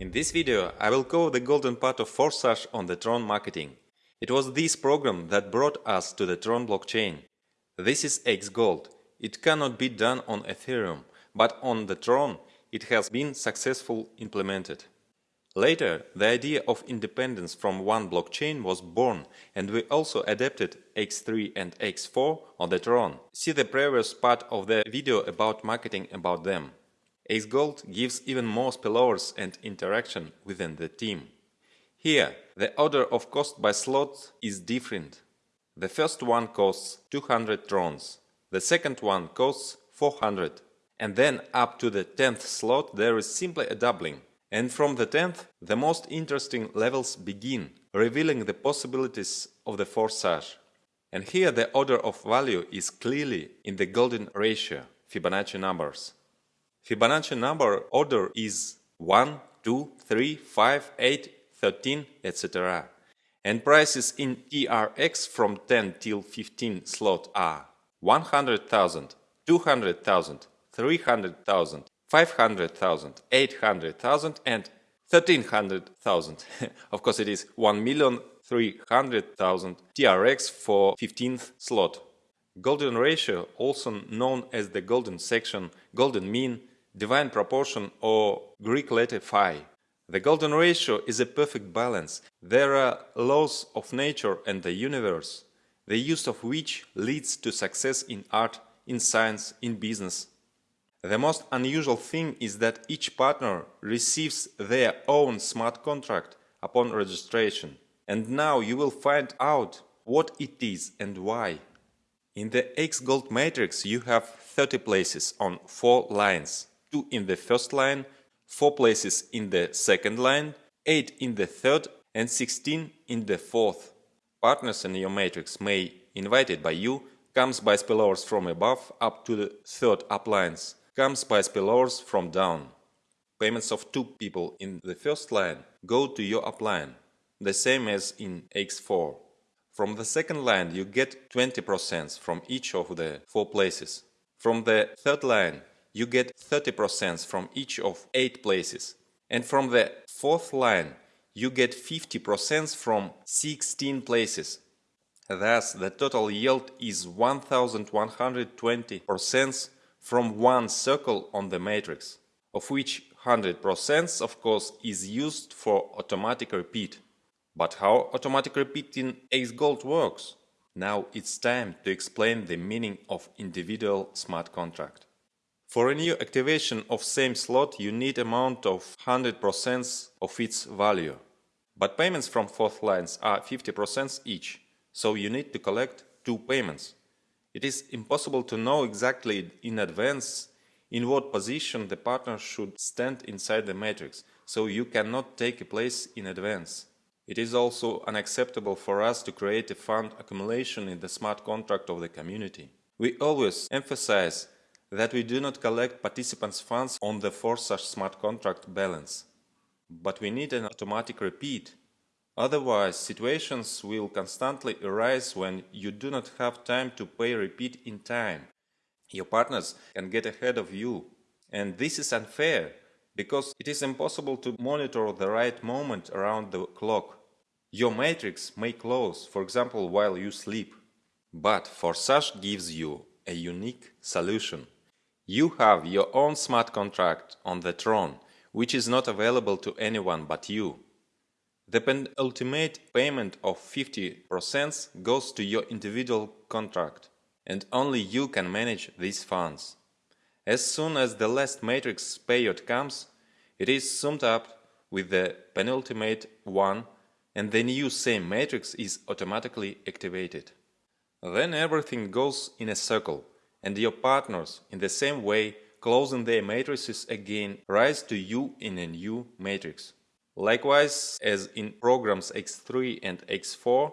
In this video I will cover the golden part of Forsage on the Tron marketing. It was this program that brought us to the Tron blockchain. This is Xgold. It cannot be done on Ethereum, but on the Tron it has been successfully implemented. Later, the idea of independence from one blockchain was born and we also adapted X3 and X4 on the Tron. See the previous part of the video about marketing about them. Xgold gives even more spillovers and interaction within the team. Here, the order of cost by slot is different. The first one costs 200 trons, the second one costs 400, and then up to the 10th slot there is simply a doubling. And from the 10th, the most interesting levels begin, revealing the possibilities of the Forsage. And here the order of value is clearly in the golden ratio, Fibonacci numbers. Fibonacci number order is 1, 2, 3, 5, 8, 13, etc. And prices in TRX from 10 till 15 slot are 100,000, 200,000, 300,000, 500,000, 800,000 and 1300,000. of course it is 1,300,000 TRX for 15th slot. Golden ratio, also known as the golden section, golden mean, divine proportion or Greek letter phi. The golden ratio is a perfect balance. There are laws of nature and the universe, the use of which leads to success in art, in science, in business, the most unusual thing is that each partner receives their own smart contract upon registration. And now you will find out what it is and why. In the X-Gold matrix you have 30 places on 4 lines, 2 in the first line, 4 places in the second line, 8 in the third and 16 in the fourth. Partners in your matrix may, invited by you, comes by spillovers from above up to the third uplines comes by spillovers from down. Payments of two people in the first line go to your upline, the same as in X4. From the second line you get 20% from each of the four places. From the third line you get 30% from each of 8 places. And from the fourth line you get 50% from 16 places. Thus, the total yield is 1120% from one circle on the matrix, of which 100% of course is used for automatic repeat. But how automatic repeat in Xgold works? Now it's time to explain the meaning of individual smart contract. For a new activation of same slot you need amount of 100% of its value. But payments from fourth lines are 50% each, so you need to collect two payments. It is impossible to know exactly in advance in what position the partner should stand inside the matrix, so you cannot take a place in advance. It is also unacceptable for us to create a fund accumulation in the smart contract of the community. We always emphasize that we do not collect participants' funds on the Forsage smart contract balance. But we need an automatic repeat Otherwise, situations will constantly arise when you do not have time to pay repeat in time. Your partners can get ahead of you. And this is unfair, because it is impossible to monitor the right moment around the clock. Your matrix may close, for example, while you sleep. But Forsage gives you a unique solution. You have your own smart contract on the Tron, which is not available to anyone but you. The penultimate payment of 50% goes to your individual contract, and only you can manage these funds. As soon as the last matrix payout comes, it is summed up with the penultimate one and the new same matrix is automatically activated. Then everything goes in a circle, and your partners, in the same way, closing their matrices again, rise to you in a new matrix. Likewise, as in programs X3 and X4,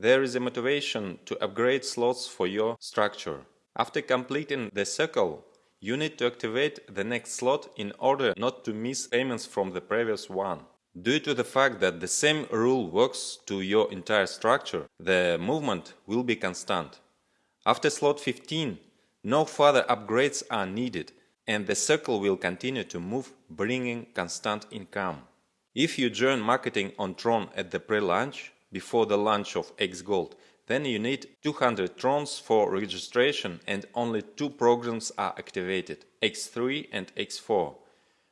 there is a motivation to upgrade slots for your structure. After completing the circle, you need to activate the next slot in order not to miss payments from the previous one. Due to the fact that the same rule works to your entire structure, the movement will be constant. After slot 15, no further upgrades are needed and the circle will continue to move, bringing constant income. If you join marketing on Tron at the pre-launch, before the launch of XGold, then you need 200 Trons for registration and only two programs are activated, X3 and X4.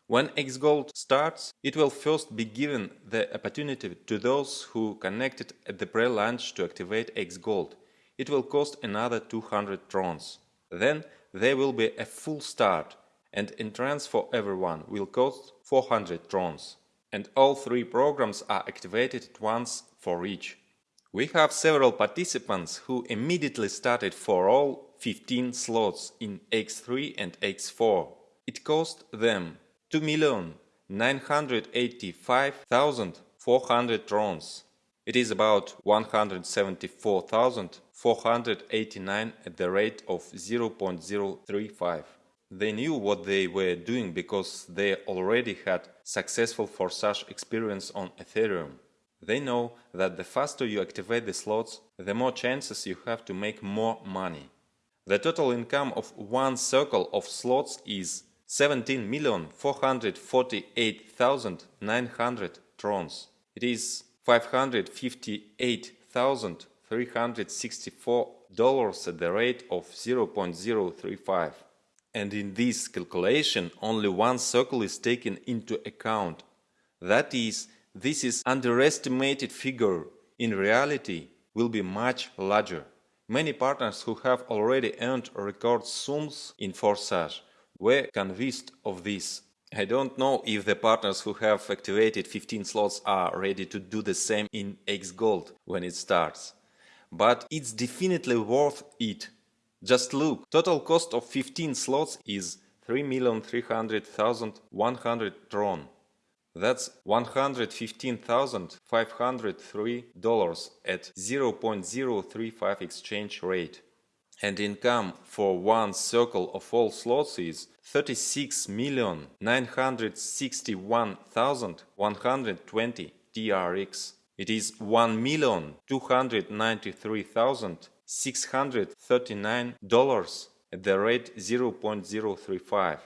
When XGold starts, it will first be given the opportunity to those who connected at the pre-launch to activate XGold. It will cost another 200 Trons. Then there will be a full start and entrance for everyone will cost 400 Trons. And all three programs are activated at once for each. We have several participants who immediately started for all 15 slots in X3 and X4. It cost them 2,985,400 trons. It is about 174,489 at the rate of 0.035. They knew what they were doing because they already had successful Forsage experience on Ethereum. They know that the faster you activate the slots, the more chances you have to make more money. The total income of one circle of slots is 17,448,900 trons. It is $558,364 at the rate of 0.035. And in this calculation, only one circle is taken into account. That is, this is underestimated figure. In reality, will be much larger. Many partners who have already earned record sums in Forsage were convinced of this. I don't know if the partners who have activated 15 slots are ready to do the same in X Gold when it starts. But it's definitely worth it. Just look, total cost of 15 slots is 3,300,100 tron. That's $115,503 at 0.035 exchange rate and income for one circle of all slots is 36,961,120 TRX. It is 1,293,639 dollars at the rate 0.035.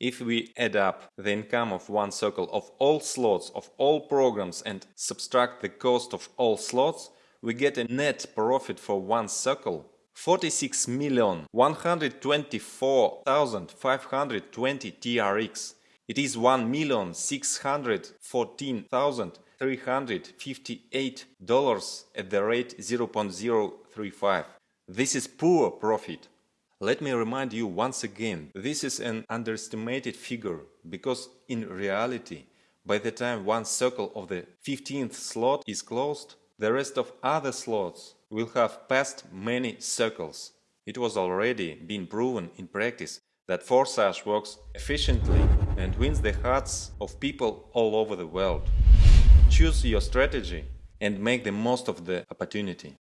If we add up the income of one circle of all slots of all programs and subtract the cost of all slots, we get a net profit for one circle 46,124,520 TRX. It is 1,614,358 dollars at the rate 0.035. This is poor profit. Let me remind you once again, this is an underestimated figure because in reality, by the time one circle of the 15th slot is closed, the rest of other slots will have passed many circles. It was already been proven in practice that Forsage works efficiently and wins the hearts of people all over the world. Choose your strategy and make the most of the opportunity.